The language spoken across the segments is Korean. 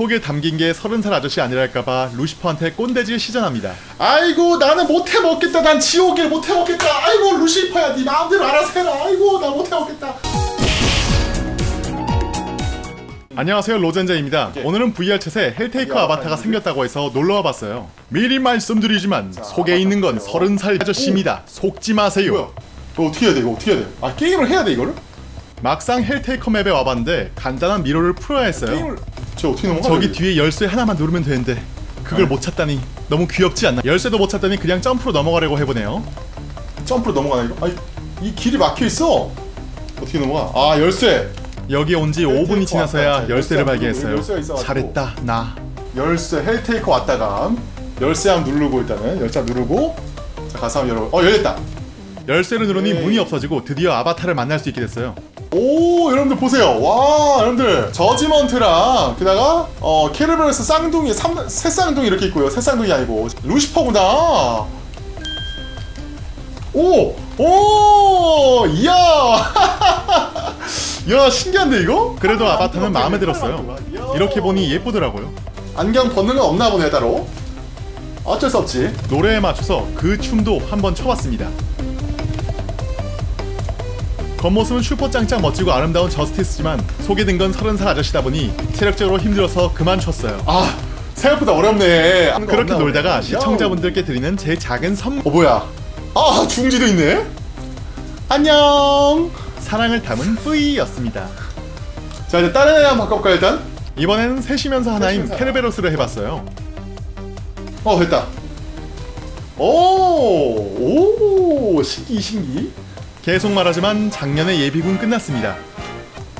속에 담긴 게 서른 살 아저씨 아니랄까봐 루시퍼한테 꼰대질 시전합니다. 아이고 나는 못해 먹겠다 난 지옥일 못해 먹겠다 아이고 루시퍼야 네 마음대로 알아서 해라 아이고 나 못해 먹겠다 안녕하세요 로젠자입니다. 네. 오늘은 VR챗에 헬테이커 야, 아바타가 아니, 생겼다고 해서 놀러와 봤어요. 미리 말씀드리지만 속에 있는 건. 서른 살 아저씨입니다. 속지 마세요. 뭐야 이거 어떻게 해야 돼 이거 어떻게 해야 돼아 게임을 해야 돼 이거를? 막상 헬테이커 map에 와봤는데 간단한 미로를 풀어야 했어요. 저 어떻게 넘어가 저기 뒤에 열쇠 하나만 누르면 되는데 그걸 아. 못 찾다니 너무 귀엽지 않나? 열쇠도 못 찾다니 그냥 점프로 넘어가려고 해보네요. 점프로 넘어가나 이거? 아이 이 길이 막혀있어 어떻게 넘어가 아 열쇠 여기 온지 헬테이커 5분이 지나서야 왔다. 열쇠를 열쇠 발견했어요. 잘했다 나. 열쇠 헬테이커 왔다가 열쇠 한번 누르고 일단은 열쇠 누르고 자 가서 한번 열어 어 열렸다 열쇠를 누르니 네. 문이 없어지고 드디어 아바타를 만날 수 있게 됐어요. 오 여러분들 보세요. 와 여러분들. 저지먼트랑 게다가 어 케르베로스 쌍둥이 삼, 세 쌍둥이 이렇게 있고요. 세 쌍둥이 아니고. 루시퍼구나. 오 오 이야. 야 신기한데 이거? 그래도 아, 아바타는 마음에 들었어요. 이렇게 보니 예쁘더라고요. 안경 벗는 건 없나 보네 따로. 어쩔 수 없지. 노래에 맞춰서 그 춤도 한번 춰봤습니다. 겉모습은 슈퍼 짱짱 멋지고 아름다운 저스티스지만 속에 든건 서른 살 아저씨다 보니 체력적으로 힘들어서 그만 췄어요. 아 생각보다 어렵네. 그렇게 놀다가 보네. 시청자분들께 드리는 제 작은 선물. 어 뭐야? 아 중지도 있네. 안녕. 사랑을 담은 뿌이였습니다. 자 이제 다른 애 한번 바꿔볼까 일단? 이번에는 셋이면서 하나인 셋이면서 케르베로스를 해봤어요. 어 됐다. 오 오 신기 신기 계속 말하지만 작년에 예비군 끝났습니다.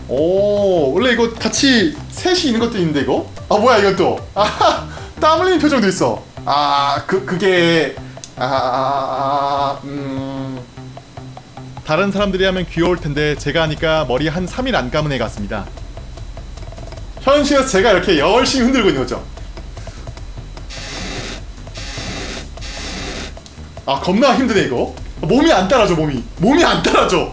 오 원래 이거 같이 셋이 있는 것도 있는데 이거? 아 뭐야 이건 또아땀 흘리는 표정도 있어. 아 그 그게 아 음. 다른 사람들이 하면 귀여울 텐데 제가 하니까 머리 한 3일 안 감은 애 같습니다. 현실에서 제가 이렇게 열심히 흔들고 있는 거죠. 아 겁나 힘드네 이거 몸이 안 따라줘 몸이 몸이 안 따라줘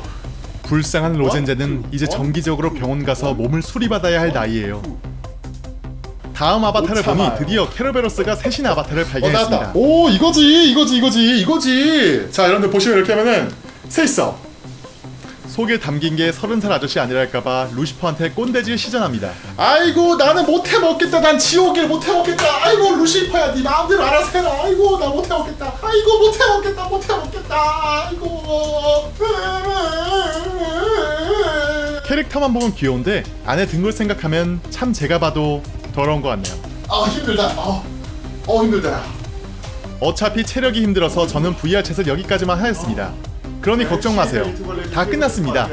불쌍한 로젠제는 원, 이제 투, 정기적으로 원, 병원 가서 원, 몸을 수리받아야 할 나이예요. 다음 아바타를. 보니 드디어 케르베로스가 셋인 아바타를 어 발견했습니다. 나왔다 오 이거지 이거지 이거지 이거지 자 여러분들 보시면 이렇게 하면은 세 있어 속에 담긴 게 서른 살 아저씨 아니랄까봐 루시퍼한테 꼰대질 시전합니다. 아이고 나는 못해 먹겠다. 난 지옥일 못해 먹겠다. 아이고 루시퍼야 네 마음대로 알아서 해라. 아이고 나 못해 먹겠다. 아이고 못해 먹겠다. 못해 먹겠다. 아이고. 캐릭터만 보면 귀여운데 안에 든 걸 생각하면 참 제가 봐도 더러운 것 같네요. 아 힘들다. 어, 어 힘들다. 어차피 체력이 힘들어서 저는 VR 챗을 여기까지만 하였습니다. 그러니 걱정 마세요. 다 끝났습니다.